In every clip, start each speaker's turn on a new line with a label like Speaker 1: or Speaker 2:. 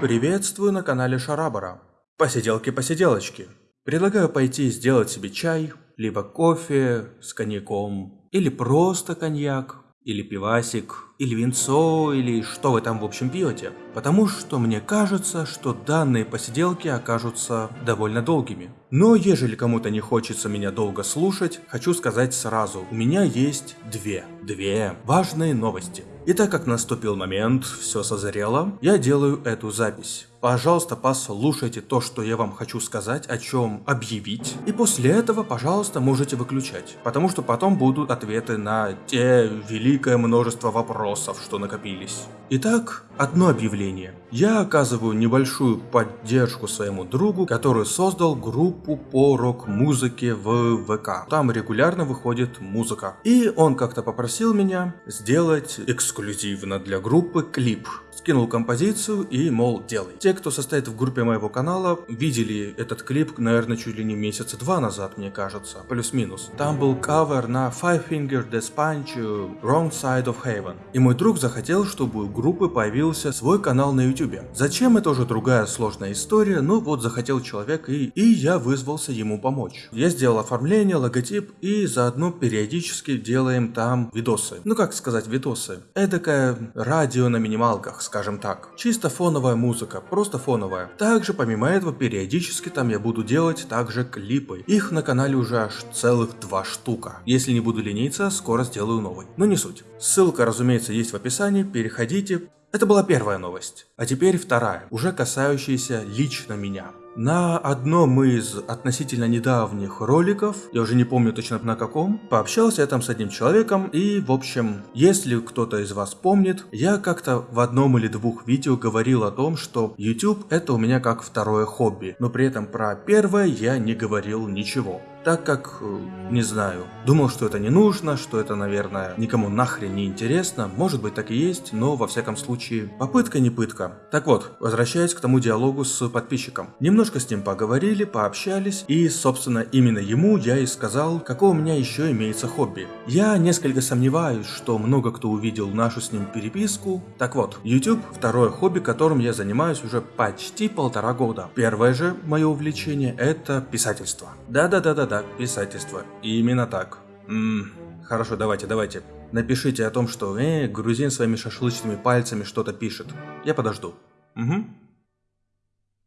Speaker 1: Приветствую на канале Шарабара. Посиделки-посиделочки. Предлагаю пойти сделать себе чай, либо кофе с коньяком, или просто коньяк, или пивасик, или винцо, или что вы там в общем пьете. Потому что мне кажется, что данные посиделки окажутся довольно долгими. Но ежели кому-то не хочется меня долго слушать, хочу сказать сразу, у меня есть две, две важные новости. И так как наступил момент, все созрело, я делаю эту запись. Пожалуйста, послушайте то, что я вам хочу сказать, о чем объявить. И после этого, пожалуйста, можете выключать. Потому что потом будут ответы на те великое множество вопросов, что накопились. Итак, одно объявление. Я оказываю небольшую поддержку своему другу, который создал группу по рок-музыке в ВК. Там регулярно выходит музыка. И он как-то попросил меня сделать эксклюзивно для группы клип скинул композицию и, мол, делай. Те, кто состоит в группе моего канала, видели этот клип, наверное, чуть ли не месяца два назад, мне кажется, плюс-минус. Там был кавер на Five Finger Death Punch Wrong Side of Heaven. И мой друг захотел, чтобы у группы появился свой канал на YouTube. Зачем, это уже другая сложная история, но вот захотел человек и, и я вызвался ему помочь. Я сделал оформление, логотип и заодно периодически делаем там видосы. Ну как сказать видосы? Эдакое радио на минималках, скажем так. Чисто фоновая музыка, просто фоновая. Также помимо этого периодически там я буду делать также клипы. Их на канале уже аж целых два штука. Если не буду лениться, скоро сделаю новый. Но не суть. Ссылка, разумеется, есть в описании, переходите. Это была первая новость. А теперь вторая, уже касающаяся лично меня. На одном из относительно недавних роликов, я уже не помню точно на каком, пообщался я там с одним человеком и, в общем, если кто-то из вас помнит, я как-то в одном или двух видео говорил о том, что YouTube это у меня как второе хобби, но при этом про первое я не говорил ничего так как, э, не знаю, думал, что это не нужно, что это, наверное, никому нахрен не интересно, может быть так и есть, но во всяком случае, попытка не пытка. Так вот, возвращаясь к тому диалогу с подписчиком. Немножко с ним поговорили, пообщались, и, собственно, именно ему я и сказал, какое у меня еще имеется хобби. Я несколько сомневаюсь, что много кто увидел нашу с ним переписку. Так вот, YouTube – второе хобби, которым я занимаюсь уже почти полтора года. Первое же мое увлечение – это писательство. Да-да-да-да, да, писательство. И именно так. Ммм, хорошо, давайте, давайте. Напишите о том, что, э, грузин своими шашлычными пальцами что-то пишет. Я подожду. Угу.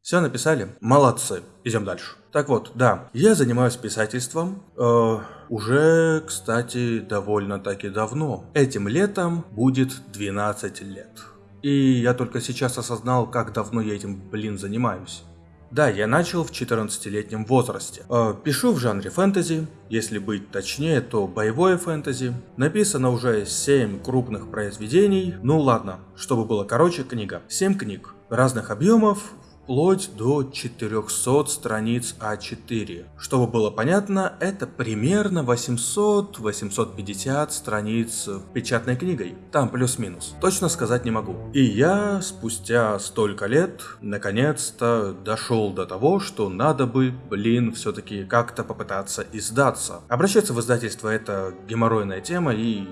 Speaker 1: Все написали? Молодцы. Идем дальше. Так вот, да, я занимаюсь писательством э, уже, кстати, довольно-таки давно. Этим летом будет 12 лет. И я только сейчас осознал, как давно я этим, блин, занимаюсь. Да, я начал в 14-летнем возрасте. Э, пишу в жанре фэнтези, если быть точнее, то боевое фэнтези. Написано уже 7 крупных произведений. Ну ладно, чтобы было короче, книга. 7 книг разных объемов, вплоть до 400 страниц А4. Чтобы было понятно, это примерно 800-850 страниц печатной книгой. Там плюс-минус. Точно сказать не могу. И я спустя столько лет наконец-то дошел до того, что надо бы, блин, все-таки как-то попытаться издаться. Обращаться в издательство это геморройная тема и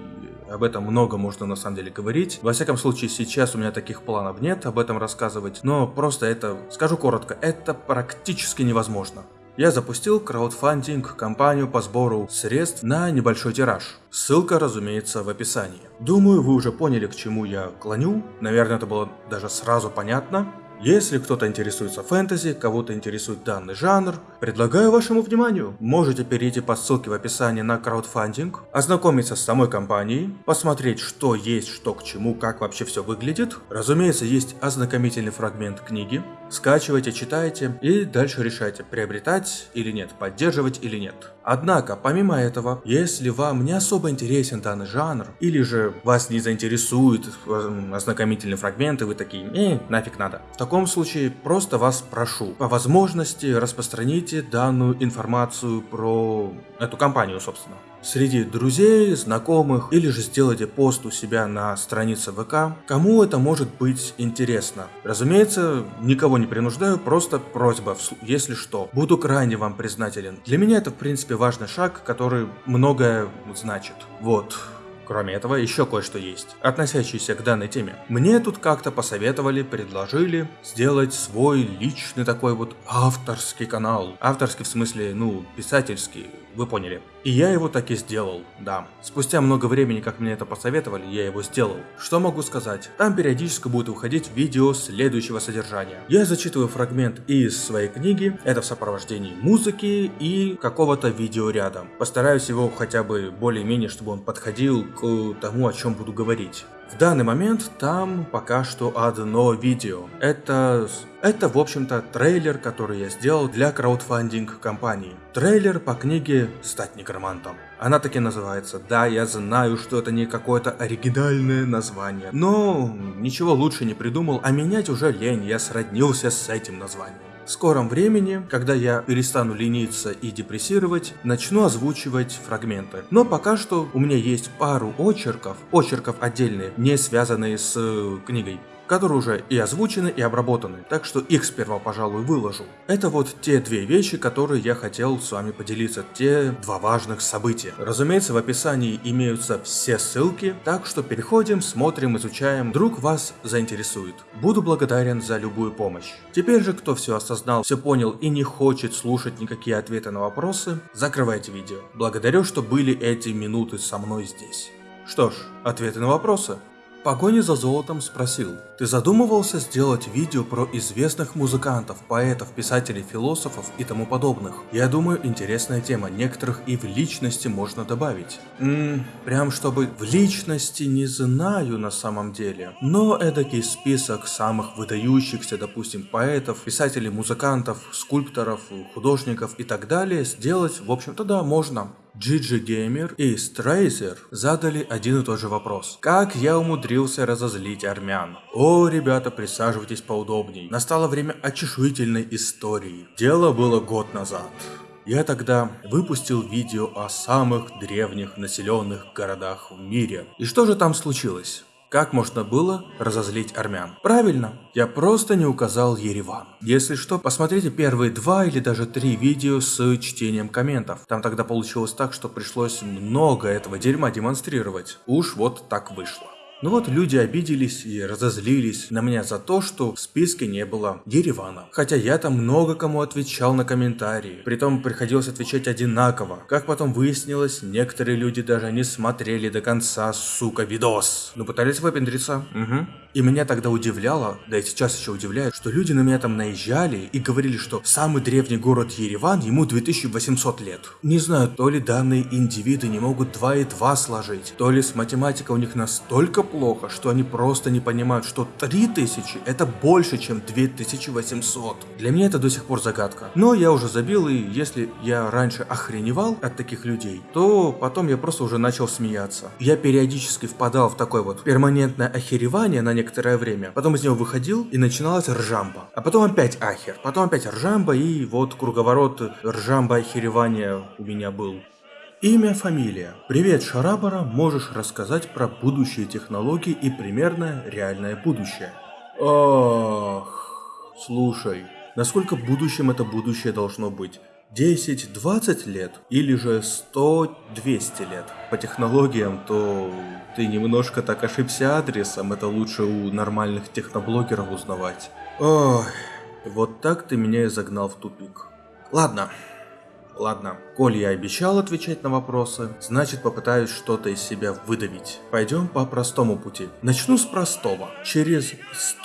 Speaker 1: об этом много можно на самом деле говорить. Во всяком случае, сейчас у меня таких планов нет об этом рассказывать, но просто это, скажу коротко, это практически невозможно. Я запустил краудфандинг кампанию по сбору средств на небольшой тираж. Ссылка, разумеется, в описании. Думаю, вы уже поняли, к чему я клоню. Наверное, это было даже сразу понятно. Если кто-то интересуется фэнтези, кого-то интересует данный жанр, предлагаю вашему вниманию. Можете перейти по ссылке в описании на краудфандинг, ознакомиться с самой компанией, посмотреть что есть, что к чему, как вообще все выглядит. Разумеется, есть ознакомительный фрагмент книги. Скачивайте, читайте и дальше решайте, приобретать или нет, поддерживать или нет. Однако, помимо этого, если вам не особо интересен данный жанр, или же вас не заинтересует э, ознакомительные фрагменты, вы такие, э, нафиг надо. В таком случае просто вас прошу, по возможности распространите данную информацию про эту компанию, собственно среди друзей, знакомых, или же сделайте пост у себя на странице ВК, кому это может быть интересно. Разумеется, никого не принуждаю, просто просьба, если что. Буду крайне вам признателен. Для меня это в принципе важный шаг, который многое значит. Вот. Кроме этого, еще кое-что есть, относящееся к данной теме. Мне тут как-то посоветовали, предложили сделать свой личный такой вот авторский канал. Авторский в смысле, ну, писательский, вы поняли. И я его так и сделал, да. Спустя много времени, как мне это посоветовали, я его сделал. Что могу сказать? Там периодически будут выходить видео следующего содержания. Я зачитываю фрагмент из своей книги, это в сопровождении музыки и какого-то видео рядом. Постараюсь его хотя бы более-менее, чтобы он подходил к тому, о чем буду говорить. В данный момент там пока что одно видео. Это, это в общем-то трейлер, который я сделал для краудфандинг компании. Трейлер по книге «Стать некромантом». Она таки называется. Да, я знаю, что это не какое-то оригинальное название. Но ничего лучше не придумал, а менять уже лень, я сроднился с этим названием. В скором времени, когда я перестану лениться и депрессировать, начну озвучивать фрагменты. Но пока что у меня есть пару очерков, очерков отдельные, не связанные с э, книгой которые уже и озвучены, и обработаны, так что их сперва, пожалуй, выложу. Это вот те две вещи, которые я хотел с вами поделиться, те два важных события. Разумеется, в описании имеются все ссылки, так что переходим, смотрим, изучаем, вдруг вас заинтересует. Буду благодарен за любую помощь. Теперь же, кто все осознал, все понял и не хочет слушать никакие ответы на вопросы, закрывайте видео. Благодарю, что были эти минуты со мной здесь. Что ж, ответы на вопросы погоне за золотом спросил, ты задумывался сделать видео про известных музыкантов, поэтов, писателей, философов и тому подобных? Я думаю, интересная тема, некоторых и в личности можно добавить. Ммм, прям чтобы в личности не знаю на самом деле, но эдакий список самых выдающихся, допустим, поэтов, писателей, музыкантов, скульпторов, художников и так далее сделать, в общем-то да, можно. Gigi Gamer и Страйзер задали один и тот же вопрос. Как я умудрился разозлить армян? О, ребята, присаживайтесь поудобней. Настало время очешуительной истории. Дело было год назад. Я тогда выпустил видео о самых древних населенных городах в мире. И что же там случилось? Как можно было разозлить армян? Правильно, я просто не указал Ереван. Если что, посмотрите первые два или даже три видео с чтением комментов. Там тогда получилось так, что пришлось много этого дерьма демонстрировать. Уж вот так вышло. Ну вот люди обиделись и разозлились на меня за то, что в списке не было Еревана. Хотя я там много кому отвечал на комментарии. Притом приходилось отвечать одинаково. Как потом выяснилось, некоторые люди даже не смотрели до конца, сука, видос. Ну пытались выпендриться. Угу. И меня тогда удивляло, да и сейчас еще удивляет, что люди на меня там наезжали и говорили, что самый древний город Ереван ему 2800 лет. Не знаю, то ли данные индивиды не могут 2 и 2 сложить, то ли с математикой у них настолько плохо, что они просто не понимают, что 3000 это больше, чем 2800. Для меня это до сих пор загадка. Но я уже забил, и если я раньше охреневал от таких людей, то потом я просто уже начал смеяться. Я периодически впадал в такое вот перманентное охеревание на некоторое время. Потом из него выходил и начиналась ржамба. А потом опять ахер. Потом опять ржамба и вот круговорот ржамба охеревания у меня был. Имя, фамилия. Привет, Шарабара, можешь рассказать про будущие технологии и примерное реальное будущее? Ох, слушай, насколько будущим это будущее должно быть? 10-20 лет или же 100-200 лет. По технологиям, то ты немножко так ошибся адресом, это лучше у нормальных техноблогеров узнавать. Ой, вот так ты меня и загнал в тупик. Ладно, ладно. Коль я обещал отвечать на вопросы, значит попытаюсь что-то из себя выдавить. Пойдем по простому пути. Начну с простого. Через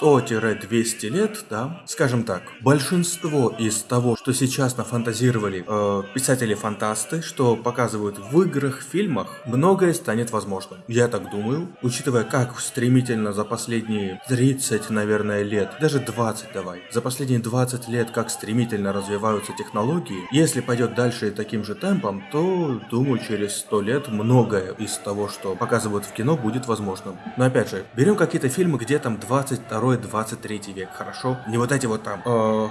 Speaker 1: 100-200 лет, да, скажем так, большинство из того, что сейчас нафантазировали э, писатели-фантасты, что показывают в играх, фильмах, многое станет возможным. Я так думаю, учитывая как стремительно за последние 30, наверное, лет, даже 20 давай, за последние 20 лет как стремительно развиваются технологии, если пойдет дальше таким же темпом, то, думаю, через сто лет многое из того, что показывают в кино, будет возможным. Но опять же, берем какие-то фильмы, где там 22-23 век, хорошо? Не вот эти вот там... Э,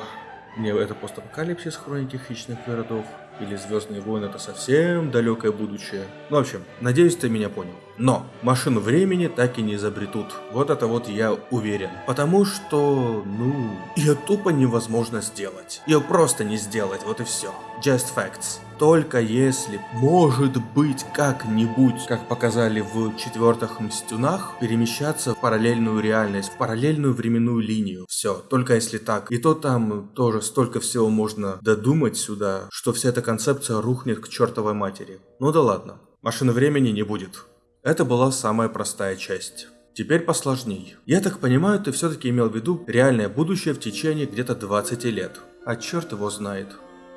Speaker 1: не, это постапокалипсис, хроники хищных городов. или Звездные войны это совсем далекое будущее. Ну, в общем, надеюсь, ты меня понял. Но машину времени так и не изобретут. Вот это вот я уверен. Потому что, ну, ее тупо невозможно сделать. Ее просто не сделать, вот и все. Just facts. Только если, может быть, как-нибудь, как показали в четвертых Мстюнах, перемещаться в параллельную реальность, в параллельную временную линию. Все, только если так. И то там тоже столько всего можно додумать сюда, что вся эта концепция рухнет к чертовой матери. Ну да ладно, машины времени не будет. Это была самая простая часть. Теперь посложней. Я так понимаю, ты все-таки имел в виду реальное будущее в течение где-то 20 лет. А черт его знает.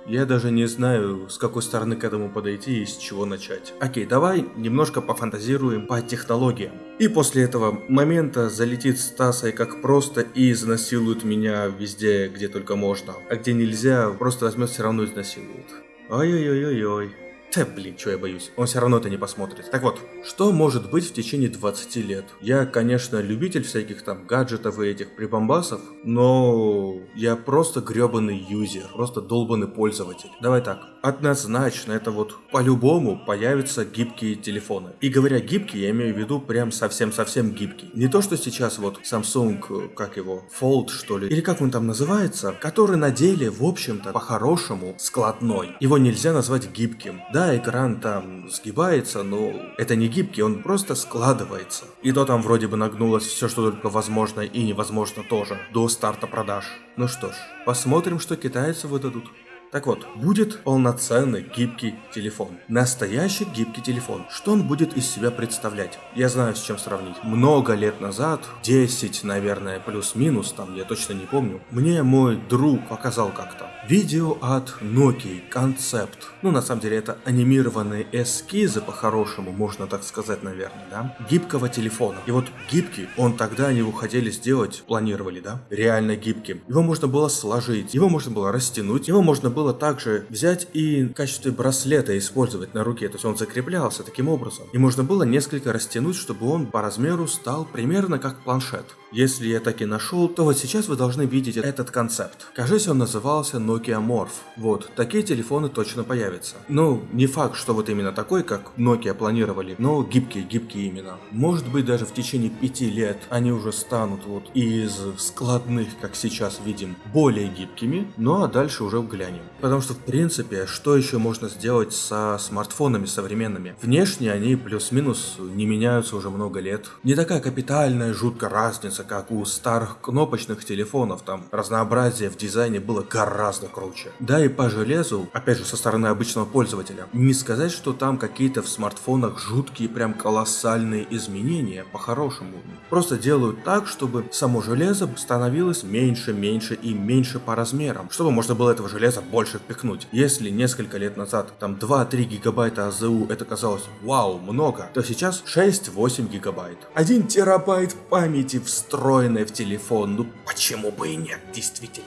Speaker 1: Я даже не знаю, с какой стороны к этому подойти и с чего начать. Окей, давай немножко пофантазируем по технологиям. И после этого момента залетит Стаса и как просто и изнасилует меня везде, где только можно. А где нельзя, просто возьмет все равно изнасилует. Ой-ой-ой-ой-ой. Да блин, что я боюсь, он все равно это не посмотрит. Так вот, что может быть в течение 20 лет? Я, конечно, любитель всяких там гаджетов и этих прибамбасов, но я просто гребаный юзер, просто долбанный пользователь. Давай так, однозначно это вот по-любому появятся гибкие телефоны. И говоря гибкие, я имею в виду прям совсем-совсем гибкий. Не то, что сейчас вот Samsung, как его, Fold что ли, или как он там называется, который на деле, в общем-то, по-хорошему складной. Его нельзя назвать гибким. Да, экран там сгибается, но это не гибкий, он просто складывается. И то там вроде бы нагнулось все, что только возможно и невозможно тоже, до старта продаж. Ну что ж, посмотрим, что китайцы выдадут. Так вот, будет полноценный гибкий телефон. Настоящий гибкий телефон. Что он будет из себя представлять? Я знаю, с чем сравнить. Много лет назад, 10, наверное, плюс-минус, там я точно не помню, мне мой друг показал как-то. Видео от Nokia, концепт. Ну, на самом деле, это анимированные эскизы, по-хорошему, можно так сказать, наверное, да? Гибкого телефона. И вот гибкий, он тогда они его хотели сделать, планировали, да? Реально гибким. Его можно было сложить, его можно было растянуть, его можно было также взять и в качестве браслета использовать на руке. То есть он закреплялся таким образом. И можно было несколько растянуть, чтобы он по размеру стал примерно как планшет. Если я так и нашел, то вот сейчас вы должны видеть этот концепт. Кажется, он назывался Nokia Morph. Вот, такие телефоны точно появятся. Ну, не факт, что вот именно такой, как Nokia планировали, но гибкие, гибкие именно. Может быть, даже в течение пяти лет они уже станут вот из складных, как сейчас видим, более гибкими, ну а дальше уже глянем. Потому что, в принципе, что еще можно сделать со смартфонами современными? Внешне они плюс-минус не меняются уже много лет. Не такая капитальная, жуткая разница разница, как у старых кнопочных телефонов, там разнообразие в дизайне было гораздо круче. Да и по железу, опять же со стороны обычного пользователя, не сказать, что там какие-то в смартфонах жуткие прям колоссальные изменения, по-хорошему. Просто делают так, чтобы само железо становилось меньше, меньше и меньше по размерам, чтобы можно было этого железа больше впихнуть. Если несколько лет назад там 2-3 гигабайта АЗУ это казалось вау, много, то сейчас 6-8 гигабайт. 1 терабайт памяти в встроенной в телефон. Ну почему бы и нет, действительно.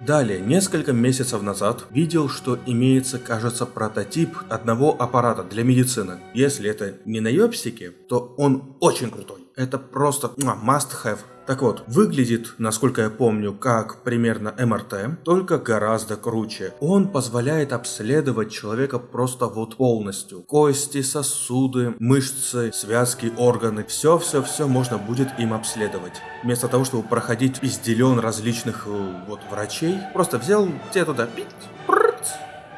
Speaker 1: Далее, несколько месяцев назад видел, что имеется, кажется, прототип одного аппарата для медицины. Если это не на ёпсике, то он очень крутой. Это просто must have так вот, выглядит, насколько я помню, как примерно МРТ, только гораздо круче. Он позволяет обследовать человека просто вот полностью. Кости, сосуды, мышцы, связки, органы. Все-все-все можно будет им обследовать. Вместо того, чтобы проходить пизделен различных э, вот врачей, просто взял те туда, пить,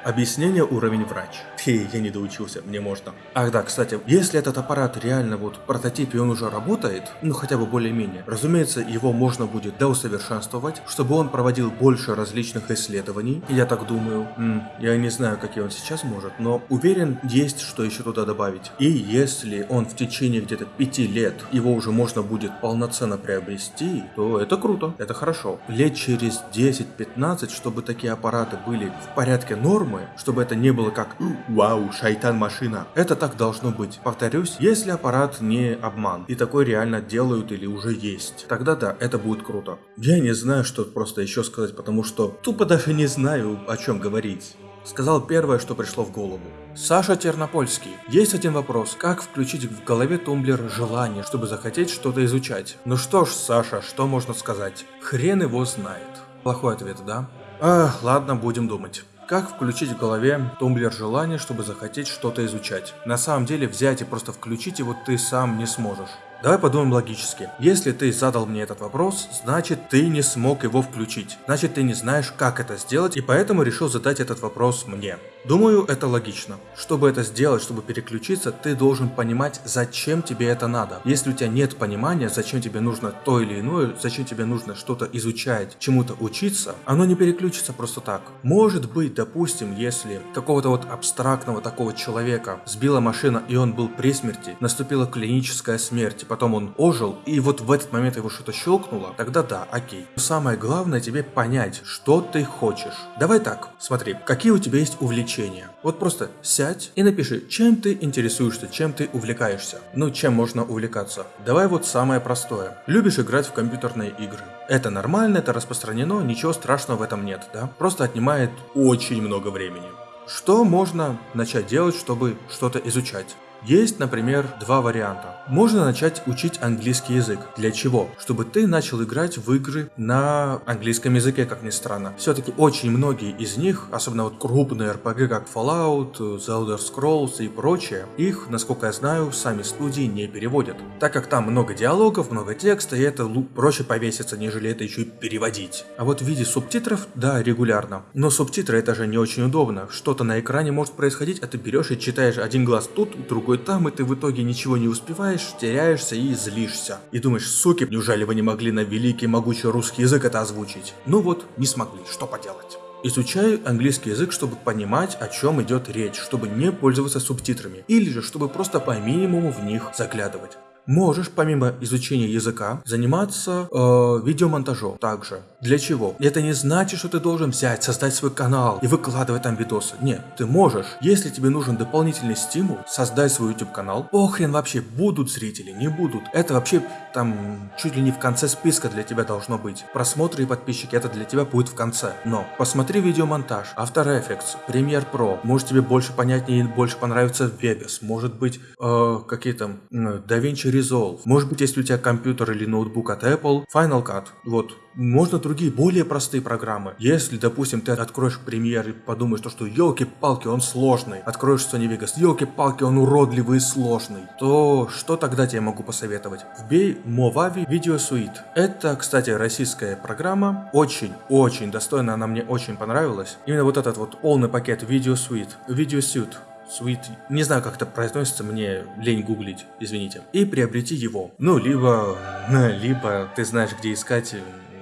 Speaker 1: Объяснение уровень врач. Фи, я не доучился, мне можно. Ах да, кстати, если этот аппарат реально вот в прототипе он уже работает, ну хотя бы более-менее, разумеется, его можно будет доусовершенствовать, чтобы он проводил больше различных исследований. Я так думаю. М, я не знаю, какие он сейчас может, но уверен, есть что еще туда добавить. И если он в течение где-то пяти лет его уже можно будет полноценно приобрести, то это круто, это хорошо. Лет через 10-15, чтобы такие аппараты были в порядке нормы, чтобы это не было как «Вау, шайтан-машина». Это так должно быть. Повторюсь, если аппарат не обман, и такой реально делают или уже есть, тогда да, это будет круто. Я не знаю, что просто еще сказать, потому что тупо даже не знаю, о чем говорить. Сказал первое, что пришло в голову. Саша Тернопольский. Есть один вопрос. Как включить в голове тумблер желание, чтобы захотеть что-то изучать? Ну что ж, Саша, что можно сказать? Хрен его знает. Плохой ответ, да? А, ладно, будем думать. Как включить в голове тумблер желания, чтобы захотеть что-то изучать? На самом деле взять и просто включить его ты сам не сможешь. Давай подумаем логически. Если ты задал мне этот вопрос, значит ты не смог его включить. Значит ты не знаешь, как это сделать, и поэтому решил задать этот вопрос мне. Думаю, это логично. Чтобы это сделать, чтобы переключиться, ты должен понимать, зачем тебе это надо. Если у тебя нет понимания, зачем тебе нужно то или иное, зачем тебе нужно что-то изучать, чему-то учиться, оно не переключится просто так. Может быть, допустим, если какого-то вот абстрактного такого человека сбила машина и он был при смерти, наступила клиническая смерть, потом он ожил, и вот в этот момент его что-то щелкнуло, тогда да, окей. самое главное тебе понять, что ты хочешь. Давай так, смотри, какие у тебя есть увлечения. Вот просто сядь и напиши, чем ты интересуешься, чем ты увлекаешься. Ну, чем можно увлекаться. Давай вот самое простое. Любишь играть в компьютерные игры. Это нормально, это распространено, ничего страшного в этом нет, да? Просто отнимает очень много времени. Что можно начать делать, чтобы что-то изучать? Есть, например, два варианта. Можно начать учить английский язык. Для чего? Чтобы ты начал играть в игры на английском языке, как ни странно. Все-таки очень многие из них, особенно вот крупные RPG, как Fallout, Elder Scrolls и прочее, их, насколько я знаю, сами студии не переводят. Так как там много диалогов, много текста, и это проще повеситься, нежели это еще и переводить. А вот в виде субтитров, да, регулярно. Но субтитры это же не очень удобно. Что-то на экране может происходить, а ты берешь и читаешь один глаз тут, другой другой там, и ты в итоге ничего не успеваешь, теряешься и злишься. И думаешь, суки, неужели вы не могли на великий могучий русский язык это озвучить? Ну вот, не смогли, что поделать. Изучаю английский язык, чтобы понимать, о чем идет речь, чтобы не пользоваться субтитрами, или же чтобы просто по минимуму в них заглядывать можешь помимо изучения языка заниматься э, видеомонтажом также. Для чего? Это не значит, что ты должен взять, создать свой канал и выкладывать там видосы. Нет, ты можешь. Если тебе нужен дополнительный стимул, создать свой YouTube канал. Похрен вообще, будут зрители, не будут. Это вообще там чуть ли не в конце списка для тебя должно быть. Просмотры и подписчики это для тебя будет в конце. Но посмотри видеомонтаж, After Effects, Premiere Pro. Может тебе больше понятнее и больше понравится Vegas. Может быть э, какие там э, DaVinci Resolve. Может быть, если у тебя компьютер или ноутбук от Apple, Final Cut. Вот. Можно другие, более простые программы. Если, допустим, ты откроешь премьер и подумаешь, то, что елки-палки, он сложный. Откроешь Sony Vegas, елки-палки, он уродливый и сложный. То что тогда тебе могу посоветовать? Вбей Movavi Video Suite. Это, кстати, российская программа. Очень-очень достойная, она мне очень понравилась. Именно вот этот вот полный пакет Video Suite. Video Suite. Sweet, не знаю, как это произносится, мне лень гуглить, извините. И приобрети его. Ну, либо, либо ты знаешь, где искать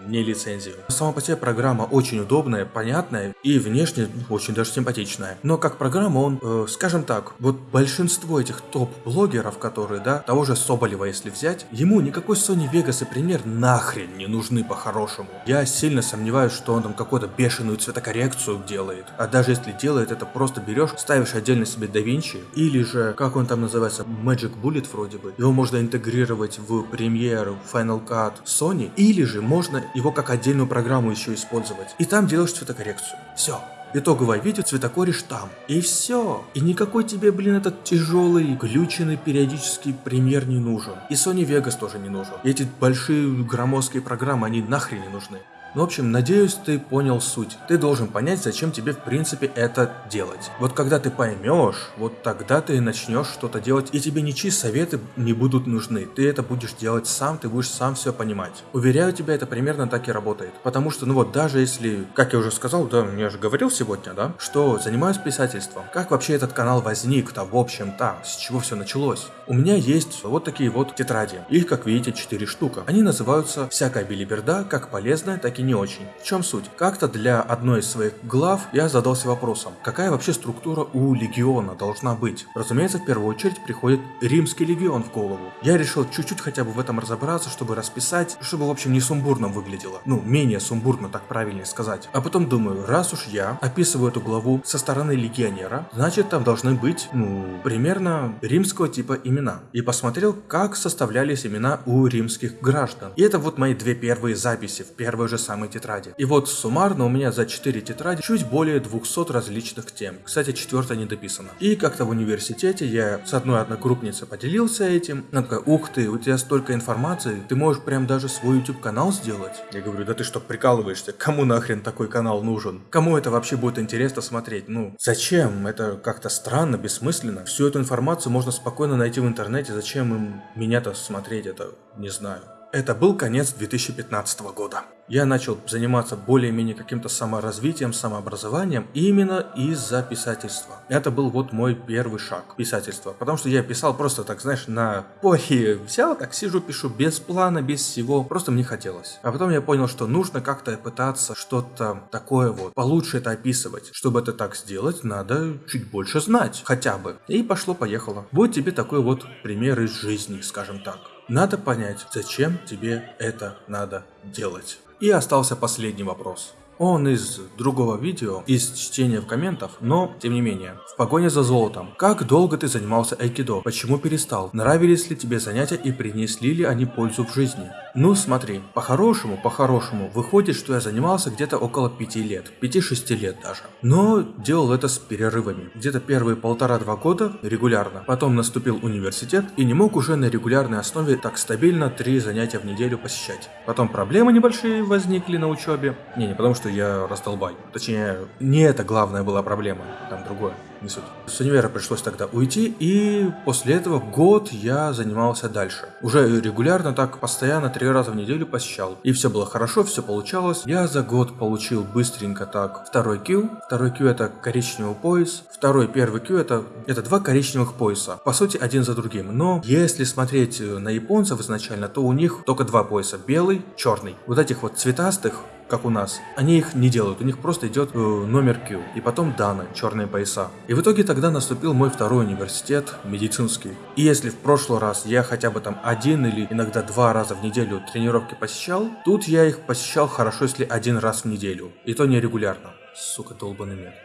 Speaker 1: не лицензию. Сама по себе программа очень удобная, понятная и внешне очень даже симпатичная. Но как программа он, э, скажем так, вот большинство этих топ-блогеров, которые, да, того же Соболева если взять, ему никакой Sony Vegas и пример нахрен не нужны по-хорошему. Я сильно сомневаюсь, что он там какую-то бешеную цветокоррекцию делает. А даже если делает, это просто берешь, ставишь отдельно себе DaVinci, или же, как он там называется, Magic Bullet вроде бы. Его можно интегрировать в Premiere, Final Cut Sony, или же можно его как отдельную программу еще использовать. И там делаешь цветокоррекцию. Все. Итоговое видео цветокоришь там. И все. И никакой тебе, блин, этот тяжелый, глюченный периодический премьер не нужен. И Sony Vegas тоже не нужен. И эти большие громоздкие программы, они нахрен не нужны. Ну, в общем, надеюсь, ты понял суть. Ты должен понять, зачем тебе в принципе это делать. Вот когда ты поймешь, вот тогда ты начнешь что-то делать, и тебе ничьи советы не будут нужны. Ты это будешь делать сам, ты будешь сам все понимать. Уверяю тебя, это примерно так и работает. Потому что, ну вот, даже если, как я уже сказал, да, я же говорил сегодня, да, что занимаюсь писательством. Как вообще этот канал возник-то, в общем-то, с чего все началось? У меня есть вот такие вот тетради. Их, как видите, 4 штука. Они называются «Всякая билиберда, как полезная, так и не очень. В чем суть? Как-то для одной из своих глав я задался вопросом, какая вообще структура у легиона должна быть? Разумеется, в первую очередь приходит римский легион в голову. Я решил чуть-чуть хотя бы в этом разобраться, чтобы расписать, чтобы в общем не сумбурно выглядело. Ну, менее сумбурно, так правильнее сказать. А потом думаю, раз уж я описываю эту главу со стороны легионера, значит там должны быть, ну, примерно римского типа имена. И посмотрел, как составлялись имена у римских граждан. И это вот мои две первые записи в первой же самой самые тетради. И вот суммарно у меня за 4 тетради чуть более 200 различных тем. Кстати, четвертая не дописана. И как-то в университете я с одной одногруппницей поделился этим. Она такая, ух ты, у тебя столько информации, ты можешь прям даже свой YouTube канал сделать. Я говорю, да ты что, прикалываешься? Кому нахрен такой канал нужен? Кому это вообще будет интересно смотреть? Ну, зачем? Это как-то странно, бессмысленно. Всю эту информацию можно спокойно найти в интернете. Зачем им меня-то смотреть? Это не знаю. Это был конец 2015 года. Я начал заниматься более-менее каким-то саморазвитием, самообразованием именно из-за писательства. Это был вот мой первый шаг писательства. Потому что я писал просто так, знаешь, на похи взял, так сижу, пишу без плана, без всего. Просто мне хотелось. А потом я понял, что нужно как-то пытаться что-то такое вот, получше это описывать. Чтобы это так сделать, надо чуть больше знать, хотя бы. И пошло-поехало. Вот тебе такой вот пример из жизни, скажем так. Надо понять, зачем тебе это надо делать. И остался последний вопрос. Он из другого видео, из чтения в комментах, но тем не менее. В погоне за золотом. Как долго ты занимался айкидо? Почему перестал? Нравились ли тебе занятия и принесли ли они пользу в жизни? Ну смотри, по-хорошему, по-хорошему, выходит, что я занимался где-то около 5 лет, 5-6 лет даже. Но делал это с перерывами. Где-то первые полтора-два года регулярно. Потом наступил университет и не мог уже на регулярной основе так стабильно 3 занятия в неделю посещать. Потом проблемы небольшие возникли на учебе. Не, не потому что я раздолбай. Точнее, не это главная была проблема, там другое не суть. С универа пришлось тогда уйти, и после этого год я занимался дальше. Уже регулярно так, постоянно, три раза в неделю посещал. И все было хорошо, все получалось. Я за год получил быстренько так второй Q. Второй Q это коричневый пояс. Второй, первый Q это, это два коричневых пояса. По сути, один за другим. Но если смотреть на японцев изначально, то у них только два пояса. Белый, черный. Вот этих вот цветастых как у нас. Они их не делают, у них просто идет э, номер Q, и потом Дана, черные пояса. И в итоге тогда наступил мой второй университет, медицинский. И если в прошлый раз я хотя бы там один или иногда два раза в неделю тренировки посещал, тут я их посещал хорошо, если один раз в неделю. И то не регулярно. Сука, долбаный мед.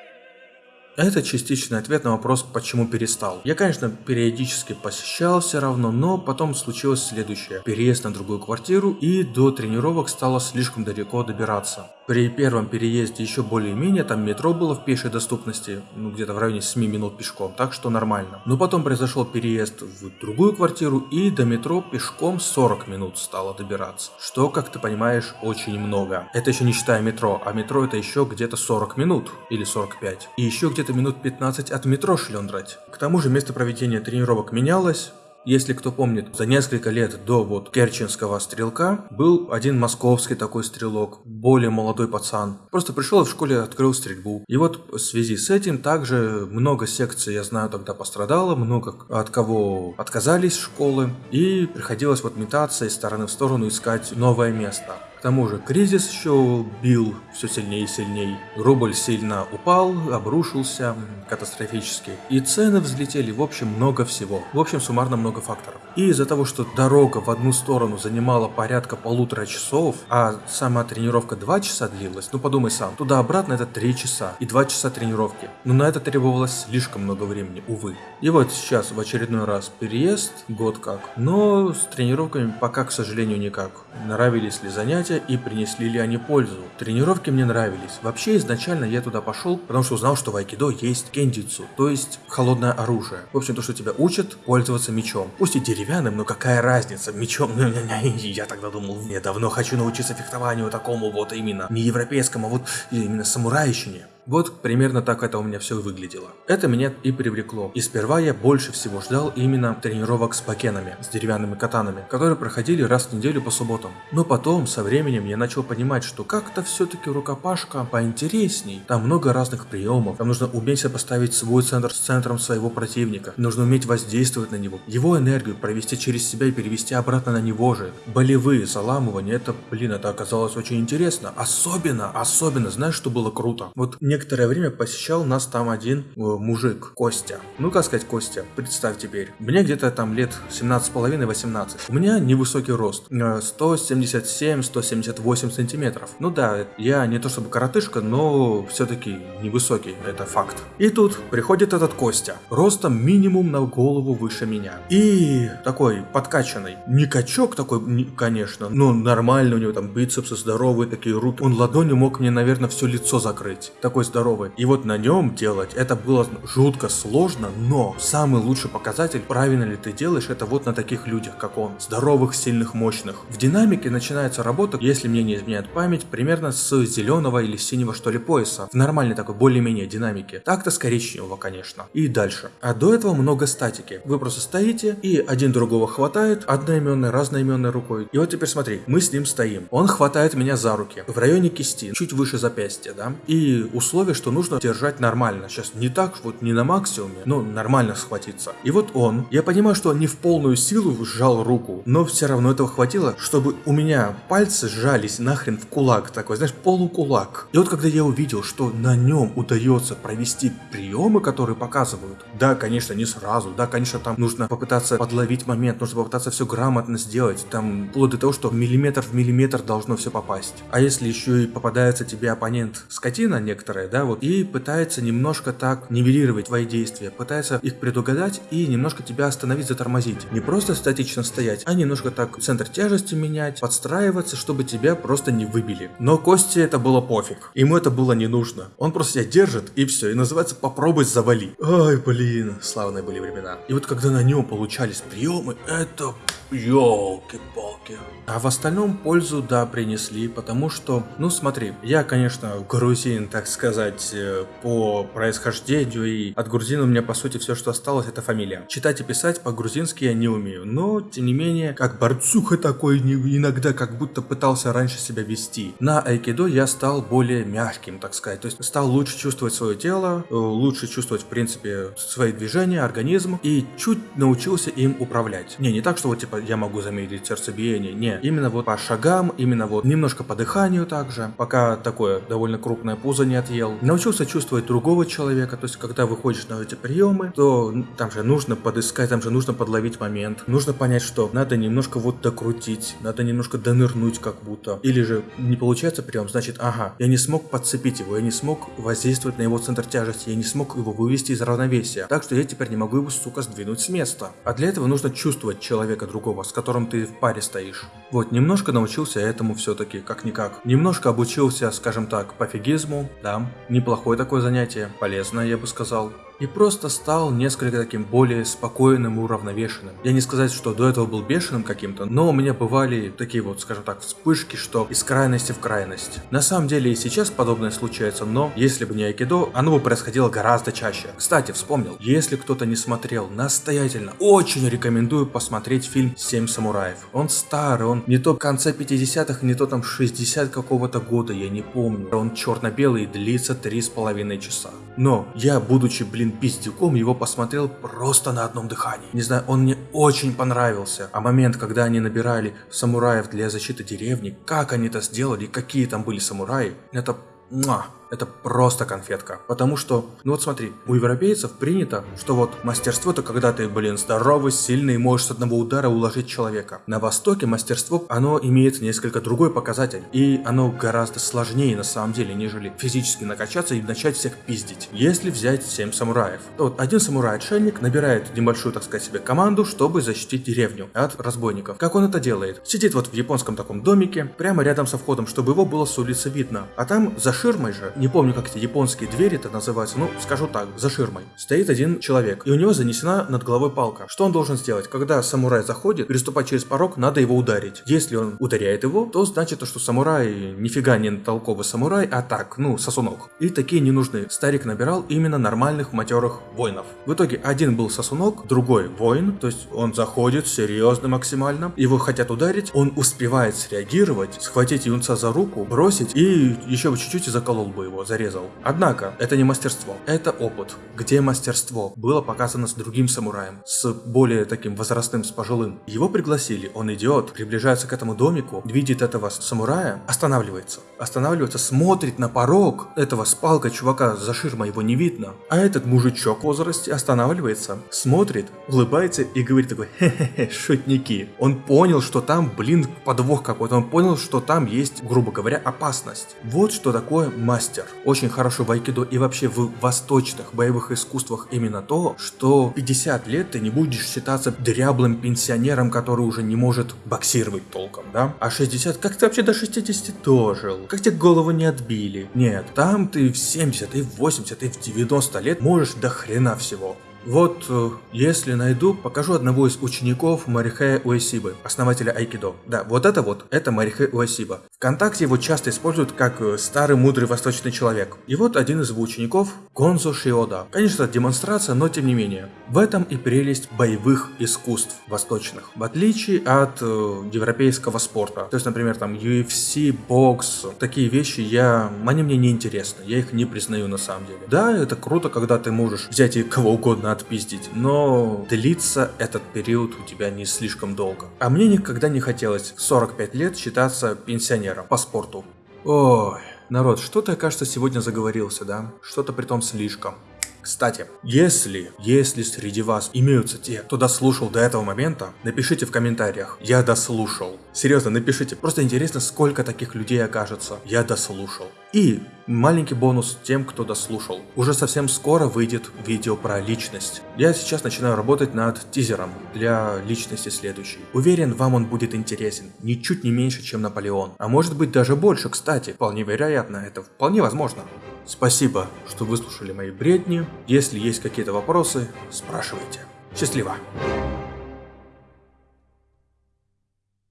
Speaker 1: Это частичный ответ на вопрос, почему перестал. Я, конечно, периодически посещал все равно, но потом случилось следующее. Переезд на другую квартиру и до тренировок стало слишком далеко добираться. При первом переезде еще более-менее, там метро было в пешей доступности, ну где-то в районе 7 минут пешком, так что нормально. Но потом произошел переезд в другую квартиру и до метро пешком 40 минут стало добираться. Что, как ты понимаешь, очень много. Это еще не считая метро, а метро это еще где-то 40 минут или 45. И еще где-то минут 15 от метро шлендрать. К тому же место проведения тренировок менялось, если кто помнит, за несколько лет до вот Керченского стрелка был один московский такой стрелок, более молодой пацан. Просто пришел в школе открыл стрельбу. И вот в связи с этим также много секций, я знаю, тогда пострадало, много от кого отказались школы. И приходилось вот метаться из стороны в сторону искать новое место. К тому же кризис еще бил все сильнее и сильнее. Рубль сильно упал, обрушился катастрофически. И цены взлетели, в общем, много всего. В общем, суммарно много факторов. И из-за того, что дорога в одну сторону занимала порядка полутора часов, а сама тренировка 2 часа длилась, ну подумай сам, туда-обратно это 3 часа и 2 часа тренировки. Но на это требовалось слишком много времени, увы. И вот сейчас в очередной раз переезд, год как. Но с тренировками пока, к сожалению, никак. Нравились ли занятия? и принесли ли они пользу. Тренировки мне нравились. Вообще изначально я туда пошел, потому что узнал, что в айкидо есть кендицу, то есть холодное оружие. В общем, то, что тебя учат пользоваться мечом. Пусть и деревянным, но какая разница, мечом. Я тогда думал, я давно хочу научиться фехтованию такому вот именно, не европейскому, а вот именно самурайщине. Вот примерно так это у меня все выглядело. Это меня и привлекло. И сперва я больше всего ждал именно тренировок с бакенами, с деревянными катанами, которые проходили раз в неделю по субботам. Но потом, со временем, я начал понимать, что как-то все-таки рукопашка поинтересней. Там много разных приемов. Там нужно уметь поставить свой центр с центром своего противника. Нужно уметь воздействовать на него. Его энергию провести через себя и перевести обратно на него же. Болевые заламывания, это, блин, это оказалось очень интересно. Особенно, особенно, знаешь, что было круто? Вот мне некоторое время посещал нас там один э, мужик, Костя. Ну, как сказать Костя, представь теперь. Мне где-то там лет 17,5-18. У меня невысокий рост, э, 177-178 сантиметров. Ну да, я не то чтобы коротышка, но все-таки невысокий, это факт. И тут приходит этот Костя, ростом минимум на голову выше меня. И такой подкачанный. Не качок такой, не- конечно, но нормально у него там бицепсы здоровые, такие руки. Он ладонью мог мне, наверное, все лицо закрыть. Такой здоровый. И вот на нем делать, это было жутко сложно, но самый лучший показатель, правильно ли ты делаешь, это вот на таких людях, как он. Здоровых, сильных, мощных. В динамике начинается работа, если мне не изменяет память, примерно с зеленого или синего что ли пояса. В нормальной такой, более-менее динамике. Так-то с коричневого, конечно. И дальше. А до этого много статики. Вы просто стоите, и один другого хватает, одноименной, разноименной рукой. И вот теперь смотри, мы с ним стоим. Он хватает меня за руки, в районе кисти, чуть выше запястья, да? И условие, что нужно держать нормально. Сейчас не так, вот не на максимуме, но нормально схватиться. И вот он, я понимаю, что не в полную силу сжал руку, но все равно этого хватило, чтобы у меня пальцы сжались нахрен в кулак такой, знаешь, полукулак. И вот когда я увидел, что на нем удается провести приемы, которые показывают, да, конечно, не сразу, да, конечно, там нужно попытаться подловить момент, нужно попытаться все грамотно сделать, там, вплоть до того, что миллиметр в миллиметр должно все попасть. А если еще и попадается тебе оппонент скотина некоторая, да, вот, и пытается немножко так нивелировать твои действия, пытается их предугадать и немножко тебя остановить, затормозить. Не просто статично стоять, а немножко так центр тяжести менять, подстраиваться, чтобы тебя просто не выбили. Но Косте это было пофиг. Ему это было не нужно. Он просто себя держит и все. И называется попробуй завали. Ай, блин, славные были времена. И вот когда на нем получались приемы, это елки-палки. А в остальном пользу, да, принесли, потому что, ну смотри, я, конечно, грузин, так сказать, э, по происхождению, и от грузина у меня, по сути, все, что осталось, это фамилия. Читать и писать по-грузински я не умею, но, тем не менее, как борцуха такой, иногда как будто пытался раньше себя вести. На айкидо я стал более мягким, так сказать, то есть стал лучше чувствовать свое тело, э, лучше чувствовать, в принципе, свои движения, организм, и чуть научился им управлять. Не, не так, что вот, типа, я могу замедлить сердцебиение, не. Именно вот по шагам, именно вот немножко по дыханию также, пока такое довольно крупное пузо не отъел. Научился чувствовать другого человека, то есть, когда выходишь на эти приемы, то там же нужно подыскать, там же нужно подловить момент, нужно понять, что надо немножко вот докрутить, надо немножко донырнуть как будто. Или же не получается прием, значит, ага, я не смог подцепить его, я не смог воздействовать на его центр тяжести, я не смог его вывести из равновесия. Так что я теперь не могу его, сука, сдвинуть с места. А для этого нужно чувствовать человека другого, с которым ты в паре стоишь. Вот, немножко научился этому все-таки, как-никак. Немножко обучился, скажем так, пофигизму, да, неплохое такое занятие, полезное, я бы сказал. И просто стал несколько таким более спокойным и уравновешенным. Я не сказать, что до этого был бешеным каким-то, но у меня бывали такие вот, скажем так, вспышки, что из крайности в крайность. На самом деле и сейчас подобное случается, но если бы не айкидо, оно бы происходило гораздо чаще. Кстати, вспомнил, если кто-то не смотрел, настоятельно, очень рекомендую посмотреть фильм «Семь самураев». Он старый, он не то в конце 50-х, не то там 60 какого-то года, я не помню. Он черно-белый и длится три с половиной часа. Но я, будучи, блин, пиздюком, его посмотрел просто на одном дыхании. Не знаю, он мне очень понравился. А момент, когда они набирали самураев для защиты деревни, как они это сделали, какие там были самураи, это... Муа. Это просто конфетка. Потому что, ну вот смотри, у европейцев принято, что вот мастерство это когда ты, блин, здоровый, сильный можешь с одного удара уложить человека. На Востоке мастерство, оно имеет несколько другой показатель. И оно гораздо сложнее на самом деле, нежели физически накачаться и начать всех пиздить. Если взять 7 самураев, то вот один самурай-отшельник набирает небольшую, так сказать, себе команду, чтобы защитить деревню от разбойников. Как он это делает? Сидит вот в японском таком домике, прямо рядом со входом, чтобы его было с улицы видно. А там за ширмой же не помню, как эти японские двери это называются, ну, скажу так, за ширмой, стоит один человек, и у него занесена над головой палка. Что он должен сделать? Когда самурай заходит, переступать через порог, надо его ударить. Если он ударяет его, то значит, что самурай нифига не толковый самурай, а так, ну, сосунок. И такие не нужны. Старик набирал именно нормальных матерых воинов. В итоге один был сосунок, другой воин, то есть он заходит серьезно максимально, его хотят ударить, он успевает среагировать, схватить юнца за руку, бросить и еще чуть-чуть и заколол бы. Его зарезал. Однако, это не мастерство, это опыт. Где мастерство? Было показано с другим самураем, с более таким возрастным, с пожилым. Его пригласили, он идет, приближается к этому домику, видит этого самурая, останавливается. Останавливается, смотрит на порог этого с палкой чувака за ширмой, его не видно. А этот мужичок в возрасте останавливается, смотрит, улыбается и говорит такой, хе-хе-хе, шутники. Он понял, что там, блин, подвох какой-то, он понял, что там есть, грубо говоря, опасность. Вот что такое мастер. Очень хорошо в айкидо и вообще в восточных боевых искусствах именно то, что 50 лет ты не будешь считаться дряблым пенсионером, который уже не может боксировать толком, да? А 60, как ты вообще до 60 дожил? Как тебе голову не отбили? Нет, там ты в 70, и в 80, и в 90 лет можешь до хрена всего. Вот, э, если найду, покажу одного из учеников Марихея Уэсибы, основателя Айкидо. Да, вот это вот, это Марихе Уэсиба. Вконтакте его часто используют как э, старый мудрый восточный человек. И вот один из его учеников, Гонзо Шиода. Конечно, демонстрация, но тем не менее. В этом и прелесть боевых искусств восточных. В отличие от э, европейского спорта. То есть, например, там UFC, бокс, такие вещи, я, они мне не интересны. Я их не признаю на самом деле. Да, это круто, когда ты можешь взять и кого угодно отпиздить, но длится этот период у тебя не слишком долго. А мне никогда не хотелось в 45 лет считаться пенсионером по спорту. Ой, народ, что-то я, кажется, сегодня заговорился, да? Что-то при том слишком. Кстати, если, если среди вас имеются те, кто дослушал до этого момента, напишите в комментариях «Я дослушал». Серьезно, напишите. Просто интересно, сколько таких людей окажется. Я дослушал. И маленький бонус тем, кто дослушал. Уже совсем скоро выйдет видео про личность. Я сейчас начинаю работать над тизером для личности следующей. Уверен, вам он будет интересен. Ничуть не меньше, чем Наполеон. А может быть даже больше, кстати. Вполне вероятно, это вполне возможно. Спасибо, что выслушали мои бредни. Если есть какие-то вопросы, спрашивайте. Счастливо!